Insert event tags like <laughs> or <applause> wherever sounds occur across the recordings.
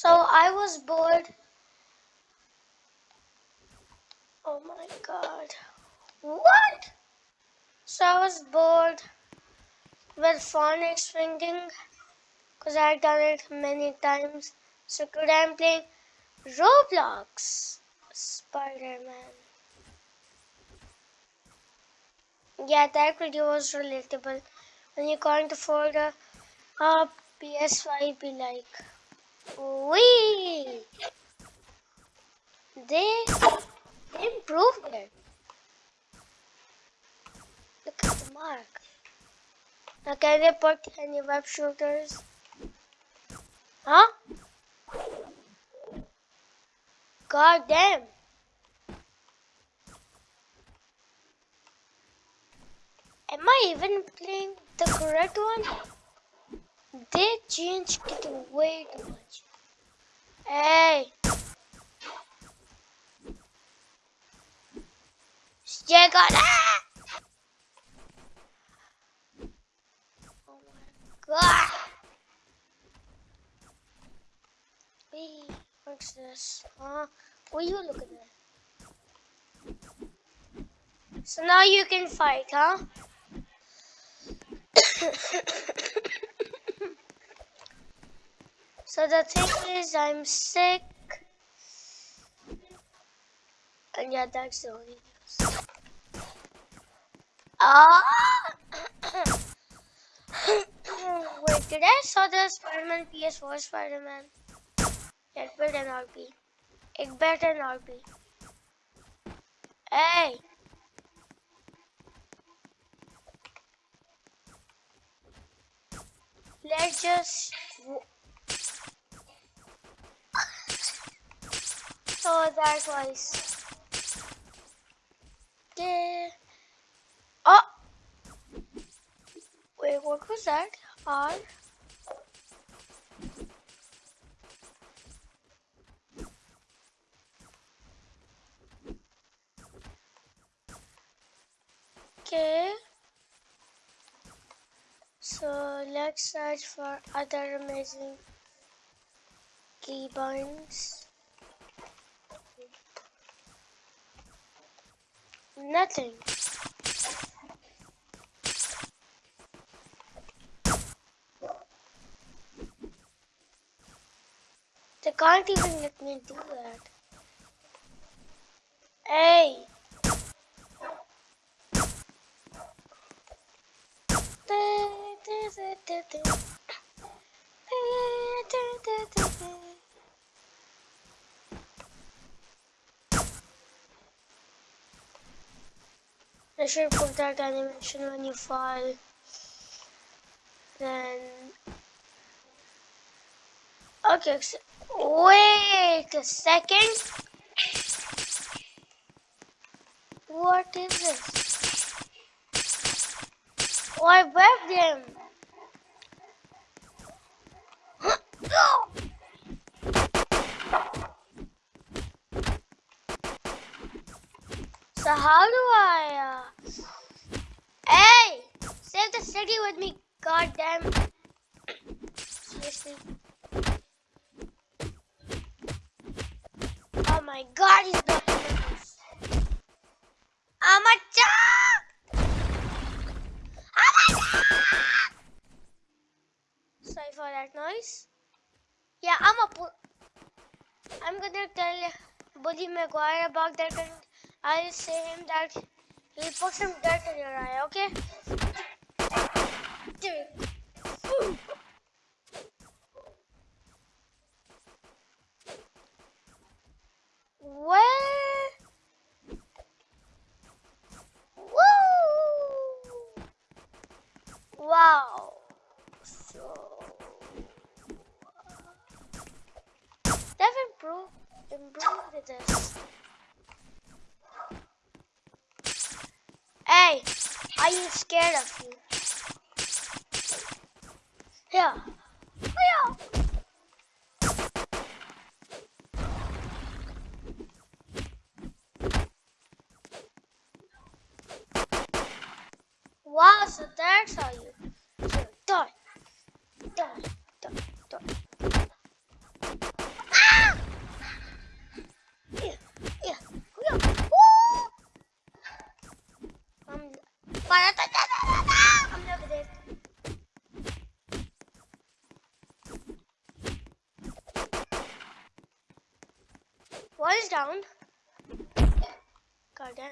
So I was bored. Oh my god. What? So I was bored with phonics printing because I had done it many times. So today I'm playing Roblox Spider-Man. Yeah, that video was relatable. When you go into folder, uh, PS5 be like, wee! They, improved it. Look at the mark. Can they put any web shooters? Huh? God damn. Am I even playing the correct one? They changed it way too much. Hey! Check on that! Oh my god! Hey, what's this? Huh? What are you looking at? So now you can fight, huh? <coughs> <coughs> so the thing is, I'm sick. And yeah, that's the only news. Ah! <coughs> Wait, did I saw the Spider-Man PS4 Spider-Man? It better not be. It better not be. Hey! Let's just... oh, that was... Yeah. Oh! Wait, what was that? R? Okay. So let's search for other amazing keybinds. Nothing. They can't even let me do that. Hey! I should put contact animation when you fall. Then... Okay, wait a second. What is this? Oh, I webbed him. <gasps> So how do I, uh... City with me, goddamn. Seriously. Oh my god, he's blocking this. I'm a! I'm a dog! Sorry for that noise. Yeah, I'm a bull. I'm gonna tell Bully McGuire about that and I'll say him that he'll put some dirt in your eye, okay? Where? Woo! Wow. So... They've improved, improved this. Hey, are you scared of you? Yeah. Yeah. Wow, so how you. So, die. Die. Die. Die. One is down. God damn.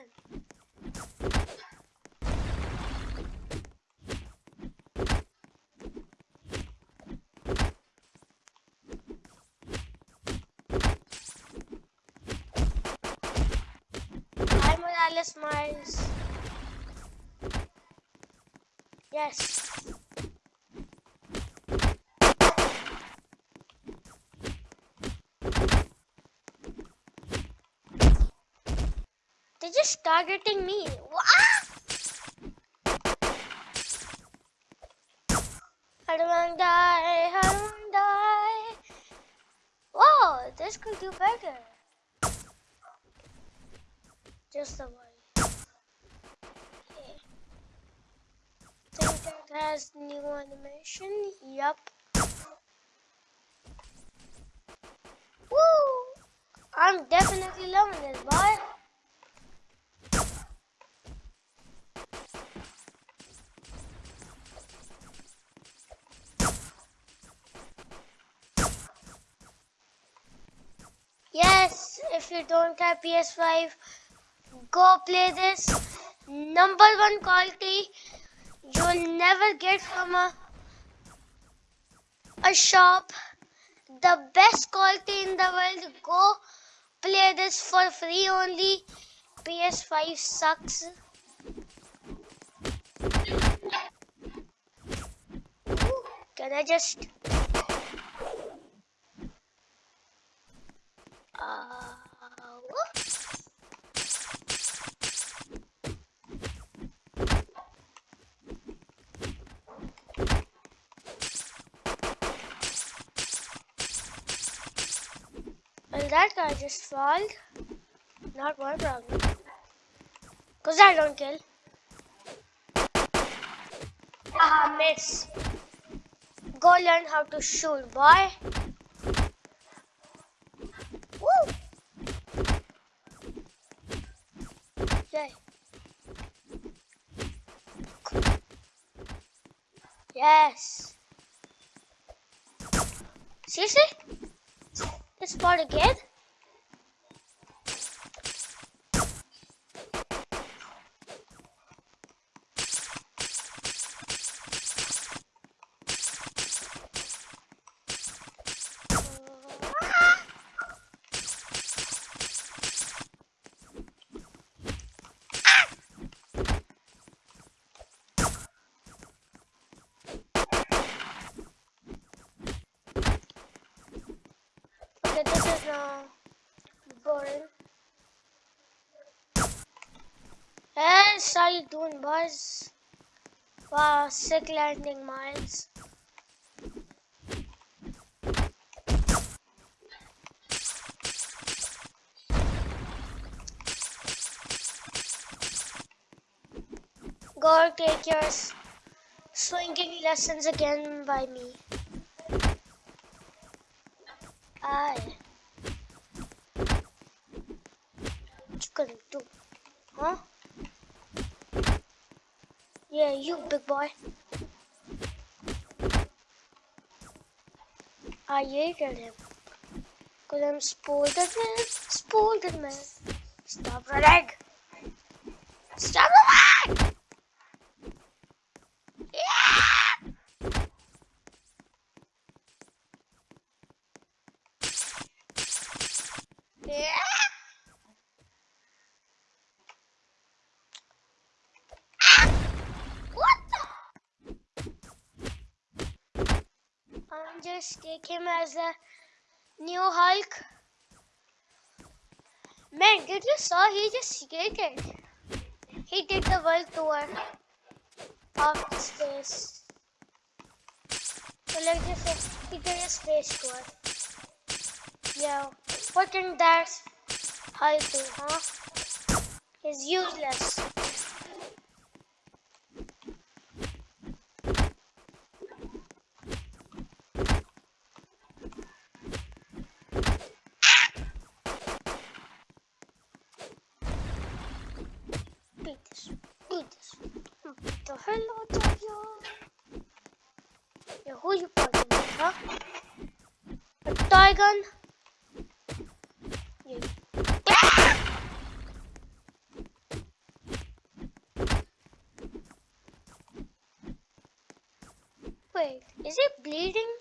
Hi Morales Miles. Yes. They're just targeting me. What? I don't die, I don't die. Whoa, this could do better. Just the one. Okay. Think has new animation? Yup. Woo! I'm definitely loving this, boy. Yes, if you don't have PS5, go play this. Number one quality you'll never get from a, a shop. The best quality in the world. Go play this for free only. PS5 sucks. Can I just Uh, that guy just fall. Not my problem. Cause I don't kill. Ah, miss. Go learn how to shoot, boy. Woo! Yay. Yes. Seriously? This part again? Okay, this is uh, boring. Yes, how you doing, boys? Wow, sick landing, Miles. Go take your swinging lessons again by me. Aye. What you gonna do? Huh? Yeah, you big boy. Ah, I hated him. Cause I'm spoiled man. Spoiled man. Stop running. Stop running! Yeah! Yeah! What the? I'm just take him as a new Hulk. Man, did you saw he just skated? He did the world tour of space. So like just say he did a space tour. Yeah, what can that Hulk do, huh? He's useless. So hello Davion. Yeah, who you fighting huh? A Tigon? Wait, is it bleeding?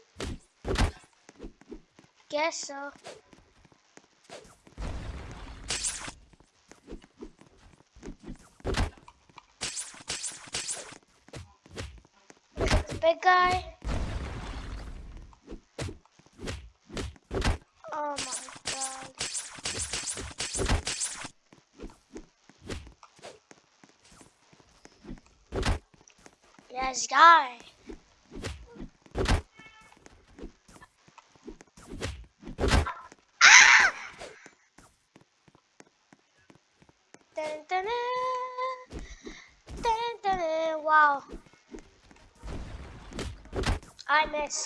Guess so. Big guy. Oh my god. Yes, guy. Ah! Dun. Dun, dun, dun. Wow. I miss.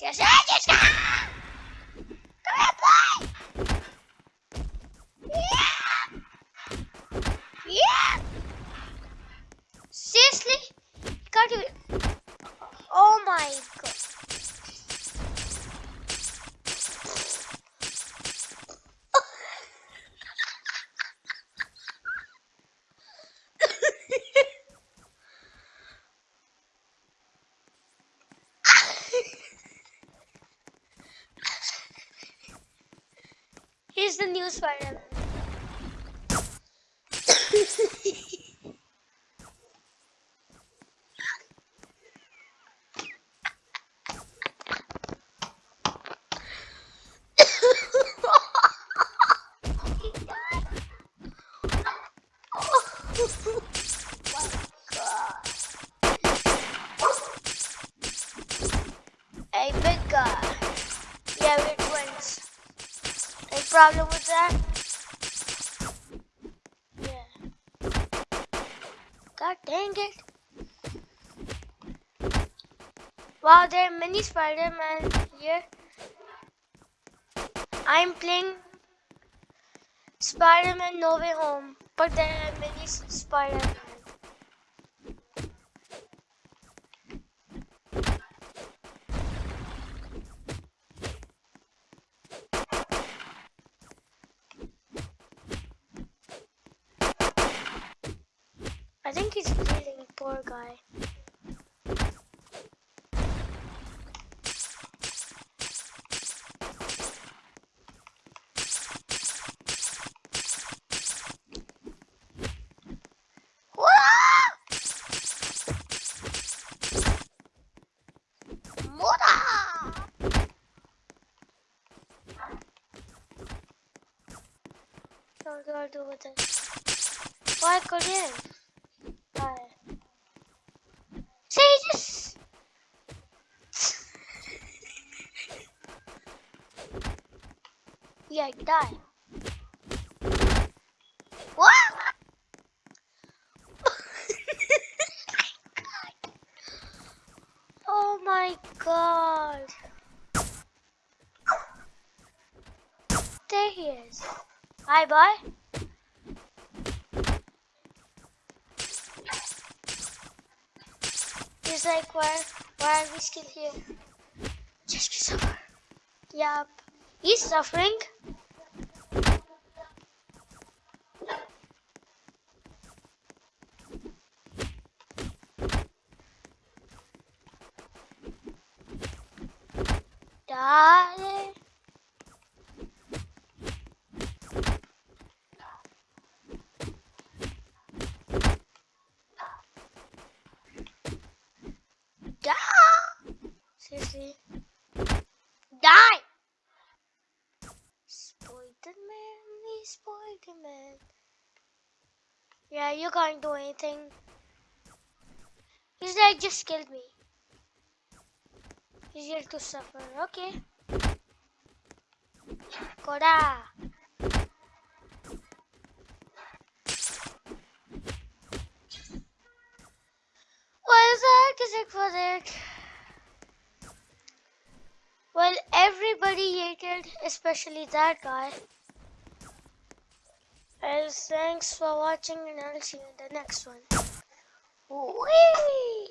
Yes, yes, yes. Come. Yeah. Yeah. Seriously? Can't you? Oh my god. Here's the new Spider-Man. Oh my god. Hey, big guy. Yeah, we're twins. Any problem with that? Yeah. God dang it. Wow, there are many Spider-Man here. I'm playing Spider-Man No Way Home, but there are many Spider-Man. I think he's bleeding, poor guy. What do I do with it? Why Korean? See, just. <laughs> yeah, die. What? oh my god. There he is. Hi, boy. Like, why, why are we still here? Just be suffer. Yup. He's suffering. Die. Seriously. Die. Spider-Man, he's Spider-Man. Yeah, you can't do anything. He's like, just killed me. He's here to suffer. Okay. Koda. What is that? Is it? Well, everybody hated, especially that guy. Thanks for watching, and I'll see you in the next one. Whee!